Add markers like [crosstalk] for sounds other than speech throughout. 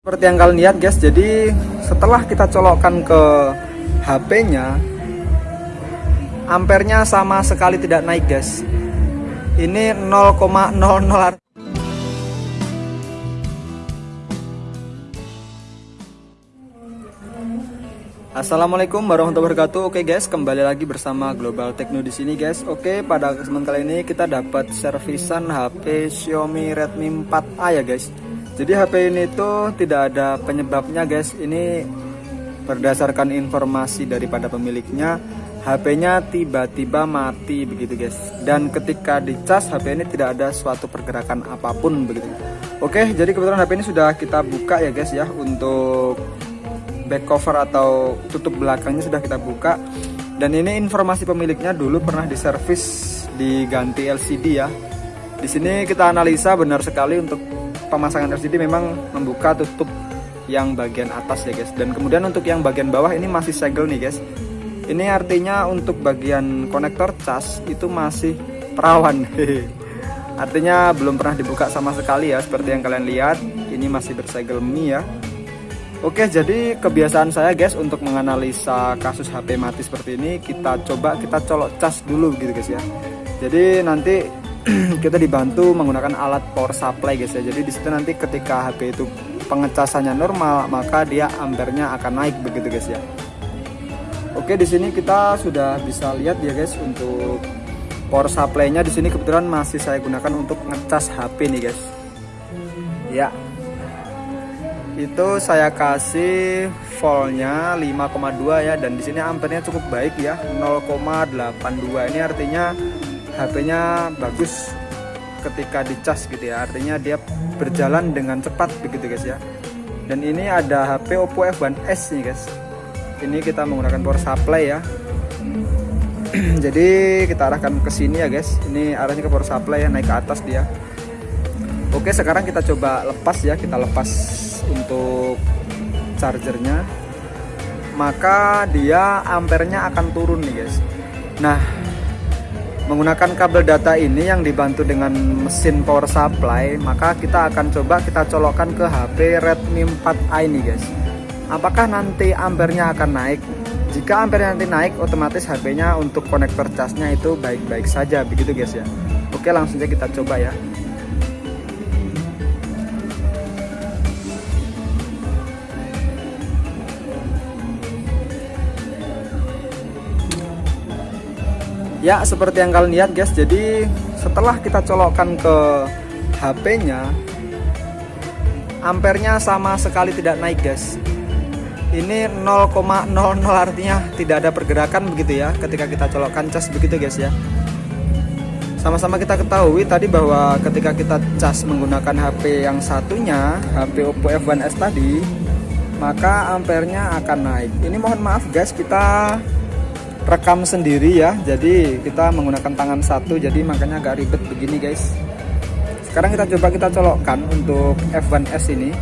Seperti yang kalian lihat guys, jadi setelah kita colokkan ke HP-nya, ampernya sama sekali tidak naik guys. Ini 0,00 Assalamualaikum warahmatullahi wabarakatuh. Oke guys, kembali lagi bersama Global Techno di sini guys. Oke, pada kesempatan kali ini kita dapat servisan HP Xiaomi Redmi 4A ya guys. Jadi HP ini tuh tidak ada penyebabnya guys. Ini berdasarkan informasi daripada pemiliknya, HP-nya tiba-tiba mati begitu guys. Dan ketika dicas HP ini tidak ada suatu pergerakan apa pun begitu. Oke, jadi kebetulan HP ini sudah kita buka ya guys ya untuk back cover atau tutup belakangnya sudah kita buka. Dan ini informasi pemiliknya dulu pernah diservis diganti LCD ya. Di sini kita analisa benar sekali untuk pemasangan LCD memang membuka tutup yang bagian atas ya guys. Dan kemudian untuk yang bagian bawah ini masih segel nih guys. Ini artinya untuk bagian konektor cas itu masih perawan. [laughs] Artinya belum pernah dibuka sama sekali ya seperti yang kalian lihat. Ini masih bersegel mie ya. Oke jadi kebiasaan saya guys untuk menganalisa kasus HP mati seperti ini kita coba kita colok cas dulu gitu guys ya. Jadi nanti [clears throat] kita dibantu menggunakan alat power supply guys ya. Jadi di situ nanti ketika HP itu pengecasannya normal maka dia ampernya akan naik begitu guys ya. Oke di sini kita sudah bisa lihat ya guys untuk power supply-nya. Di sini kebetulan masih saya gunakan untuk ngecas HP nih guys. Ya. Itu saya kasih voltnya 5,2 ya dan di sini ampernya cukup baik ya. 0,82 ini artinya HP-nya bagus ketika dicas gitu ya. Artinya dia berjalan dengan cepat begitu guys ya. Dan ini ada HP Oppo F1s nih guys. Ini kita menggunakan power supply ya. [clears throat] Jadi kita arahkan ke sini ya guys. Ini arahnya ke power supply ya naik ke atas dia. Oke sekarang kita coba lepas ya. Kita lepas untuk chargernya. Maka dia ampernya akan turun nih guys. Nah menggunakan kabel data ini yang dibantu dengan mesin power supply maka kita akan coba kita colokkan ke HP Redmi 4A ini guys. Apakah nanti ampernya akan naik? Jika ampernya nanti naik otomatis HP nya untuk konektor casnya itu baik-baik saja begitu guys ya. Oke langsung saja kita coba ya ya seperti yang kalian lihat guys jadi setelah kita colokkan ke HP nya ampernya sama sekali tidak naik guys. Ini 0,00 artinya tidak ada pergerakan begitu ya ketika kita colokkan cas begitu guys ya. Sama-sama kita ketahui tadi bahwa ketika kita cas menggunakan HP yang satunya HP Oppo F1s tadi maka ampernya akan naik. Ini mohon maaf guys kita rekam sendiri ya. Jadi kita menggunakan tangan satu jadi makanya agak ribet begini guys. Sekarang kita coba kita colokkan untuk F1S ini.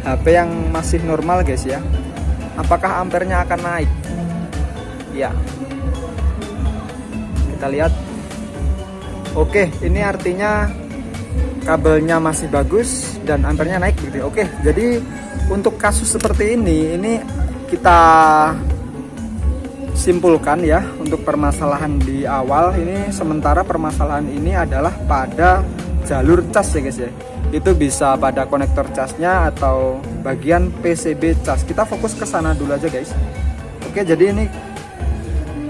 HP yang masih normal guys ya. Apakah ampernya akan naik? Ya. Kita lihat. Oke ini artinya kabelnya masih bagus dan ampernya naik gitu oke jadi untuk kasus seperti ini ini kita simpulkan ya untuk permasalahan di awal. Ini sementara permasalahan ini adalah pada jalur cas ya guys ya. Itu bisa pada konektor casnya atau bagian PCB cas. Kita fokus ke sana dulu aja guys. Oke jadi ini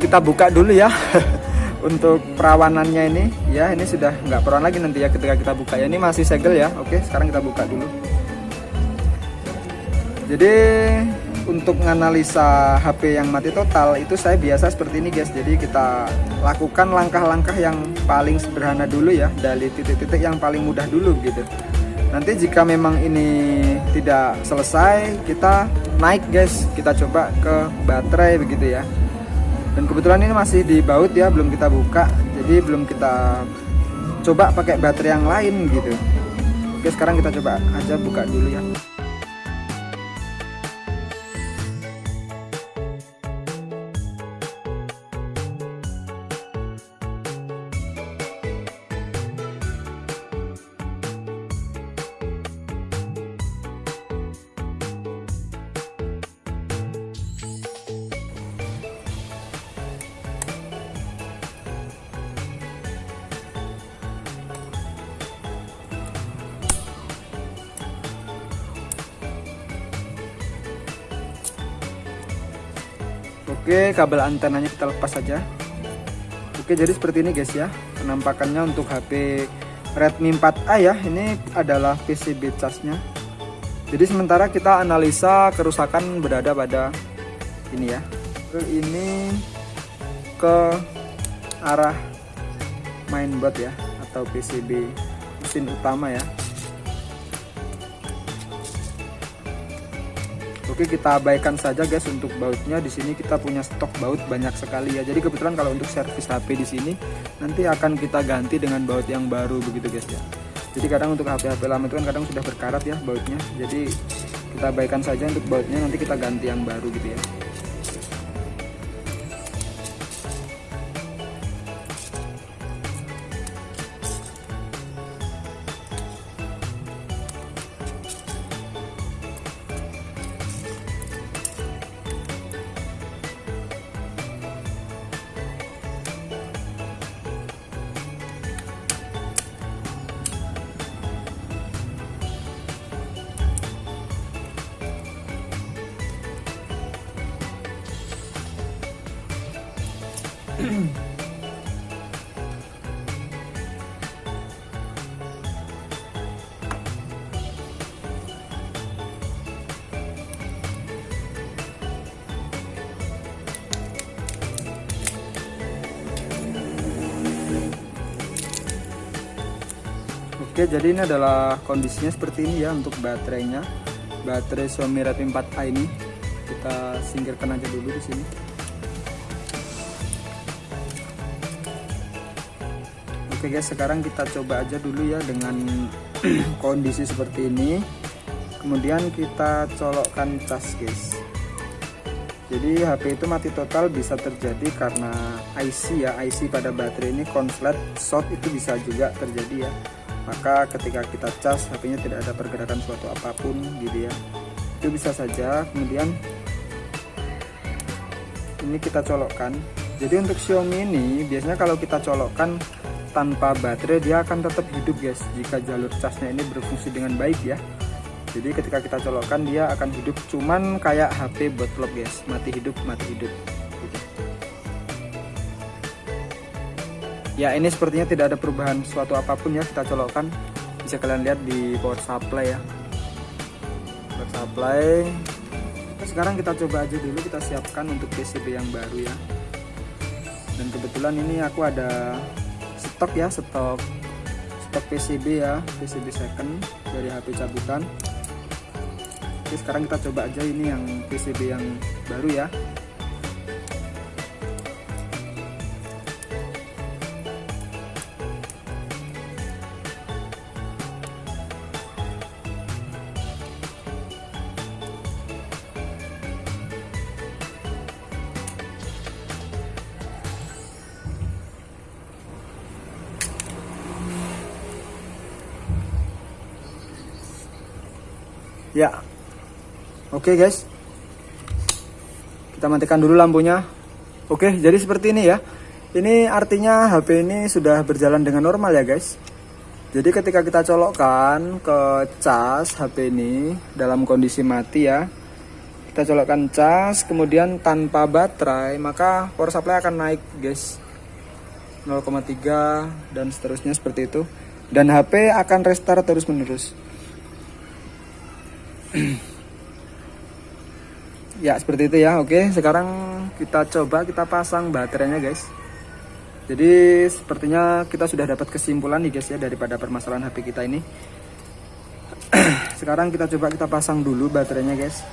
kita buka dulu ya [laughs] untuk perawanannya ini. Ya ini sudah nggak perawan lagi nanti ya ketika kita buka ya. Ini masih segel ya. Oke sekarang kita buka dulu. Jadi untuk menganalisa HP yang mati total itu saya biasa seperti ini guys. Jadi kita lakukan langkah-langkah yang paling sederhana dulu ya dari titik-titik yang paling mudah dulu gitu. Nanti jika memang ini tidak selesai kita naik guys. Kita coba ke baterai begitu ya. Dan kebetulan ini masih di baut ya belum kita buka. Jadi belum kita coba pakai baterai yang lain gitu. Oke sekarang kita coba aja buka dulu ya Oke, kabel antenanya kita lepas saja. Oke, jadi seperti ini guys ya. Penampakannya untuk HP Redmi 4A ya. Ini adalah PCB casnya. Jadi sementara kita analisa kerusakan berada pada ini ya. Ini ke arah mainboard ya atau PCB mesin utama ya. Oke kita abaikan saja guys untuk bautnya. Di sini kita punya stok baut banyak sekali ya. Jadi kebetulan kalau untuk servis HP di sini nanti akan kita ganti dengan baut yang baru begitu guys ya. Jadi kadang untuk HP-HP lama itu kan kadang sudah berkarat ya bautnya. Jadi kita abaikan saja untuk bautnya nanti kita ganti yang baru gitu ya Oke jadi ini adalah kondisinya seperti ini ya untuk baterainya. Baterai Xiaomi Redmi 4A ini. Kita singkirkan aja dulu di sini Oke guys sekarang kita coba aja dulu ya dengan [clears throat] kondisi seperti ini. Kemudian kita colokkan cas guys. Jadi HP itu mati total bisa terjadi karena IC ya. IC pada baterai ini konslet short itu bisa juga terjadi ya. Maka ketika kita cas HP nya tidak ada pergerakan suatu apa pun gitu ya. Itu bisa saja. Kemudian ini kita colokkan. Jadi untuk Xiaomi ini biasanya kalau kita colokkan tanpa baterai dia akan tetap hidup guys jika jalur casnya ini berfungsi dengan baik ya. Jadi ketika kita colokkan dia akan hidup. Cuman kayak HP botlop guys. Mati hidup mati hidup ya ini sepertinya tidak ada perubahan suatu apa pun ya kita colokkan. Bisa kalian lihat di power supply ya. Power supply. Sekarang kita coba aja dulu. Kita siapkan untuk PCB yang baru ya. Dan kebetulan ini aku ada stok ya stok stok PCB ya PCB second dari HP cabutan. Oke sekarang kita coba aja ini yang PCB yang baru ya Ya. Oke, guys. Kita matikan dulu lampunya. Oke, jadi seperti ini ya. Ini artinya HP ini sudah berjalan dengan normal ya, guys. Jadi ketika kita colokkan ke cas HP ini dalam kondisi mati ya. Kita colokkan cas, kemudian tanpa baterai, maka power supply akan naik, guys. 0,3 dan seterusnya seperti itu. Dan HP akan restart terus-menerus. [clears throat] ya seperti itu ya. Oke sekarang kita coba kita pasang baterainya guys. Jadi sepertinya kita sudah dapat kesimpulan nih guys ya daripada permasalahan HP kita ini. [clears throat] Sekarang kita coba kita pasang dulu baterainya guys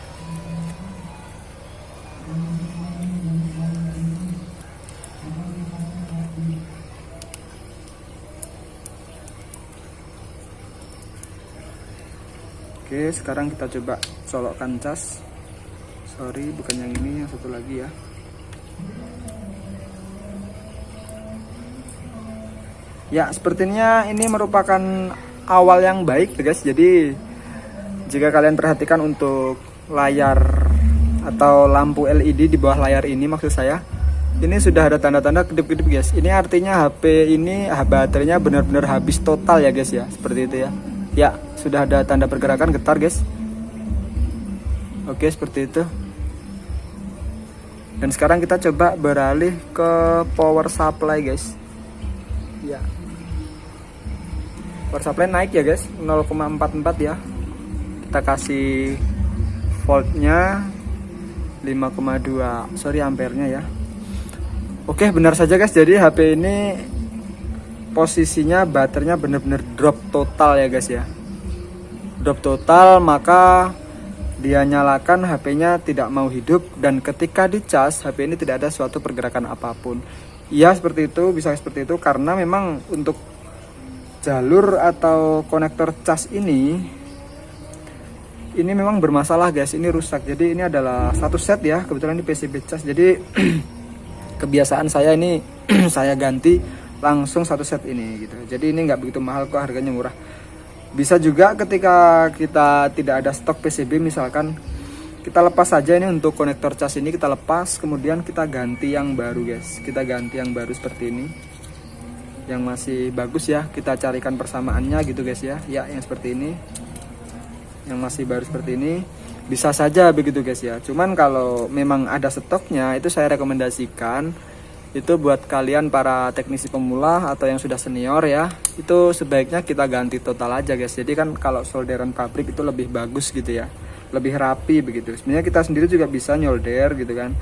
Oke sekarang kita coba colokkan cas. Sorry bukan yang ini yang satu lagi ya. Ya sepertinya ini merupakan awal yang baik guys. Jadi jika kalian perhatikan untuk layar atau lampu LED di bawah layar ini maksud saya ini sudah ada tanda-tanda kedip-kedip guys. Ini artinya HP ini baterainya benar-benar habis total ya guys ya. Seperti itu ya ya sudah ada tanda pergerakan getar guys. Oke seperti itu. Dan sekarang kita coba beralih ke power supply guys. Ya. Power supply naik ya guys. 0,44 ya. Kita kasih voltnya 5,2 sorry ampernya ya. Oke benar saja guys. Jadi HP ini posisinya baterainya benar-benar drop total ya guys ya. Drop total maka dia nyalakan HP-nya tidak mau hidup dan ketika dicas HP ini tidak ada suatu pergerakan apa pun. Ya seperti itu bisa seperti itu karena memang untuk jalur atau konektor cas ini ini memang bermasalah guys ini rusak. Jadi ini adalah satu set ya kebetulan ini PCB cas. Jadi [clears throat] kebiasaan saya ini [clears throat] saya ganti langsung satu set ini gitu. Jadi ini nggak begitu mahal kok harganya murah. Bisa juga ketika kita tidak ada stok PCB misalkan kita lepas saja ini untuk konektor cas ini kita lepas kemudian kita ganti yang baru guys. Kita ganti yang baru seperti ini. Yang masih bagus ya kita carikan persamaannya gitu guys ya. Ya yang seperti ini. Yang masih baru seperti ini. Bisa saja begitu guys ya. Cuman kalau memang ada stoknya itu saya rekomendasikan itu buat kalian para teknisi pemula atau yang sudah senior ya itu sebaiknya kita ganti total aja guys. Jadi kan kalau solderan pabrik itu lebih bagus gitu ya lebih rapi begitu. Sebenarnya kita sendiri juga bisa nyolder gitu kan.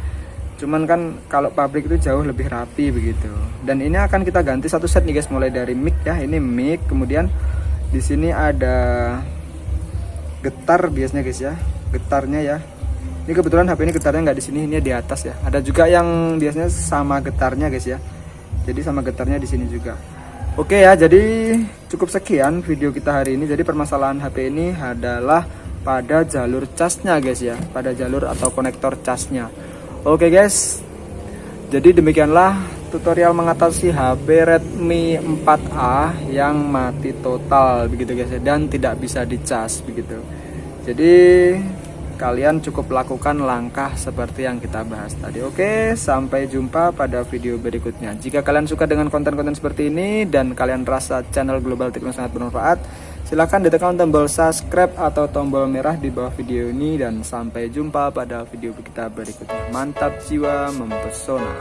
Cuman kan kalau pabrik itu jauh lebih rapi begitu. Dan ini akan kita ganti satu set nih guys. Mulai dari mic ya ini mic. Kemudian di sini ada getar biasanya guys ya getarnya ya ini kebetulan HP ini getarnya nggak di sini ini di atas ya. Ada juga yang biasanya sama getarnya guys ya. Jadi sama getarnya di sini juga. Oke ya jadi cukup sekian video kita hari ini. Jadi permasalahan HP ini adalah pada jalur casnya guys ya. Pada jalur atau konektor casnya oke guys. Jadi demikianlah tutorial mengatasi HP Redmi 4A yang mati total begitu guys ya. Dan tidak bisa dicas begitu. Jadi kalian cukup lakukan langkah seperti yang kita bahas tadi. Oke, sampai jumpa pada video berikutnya. Jika kalian suka dengan konten-konten seperti ini dan kalian rasa channel Global Tekno sangat bermanfaat, silahkan ditekan tombol subscribe atau tombol merah di bawah video ini dan sampai jumpa pada video kita berikutnya. Mantap jiwa mempesona.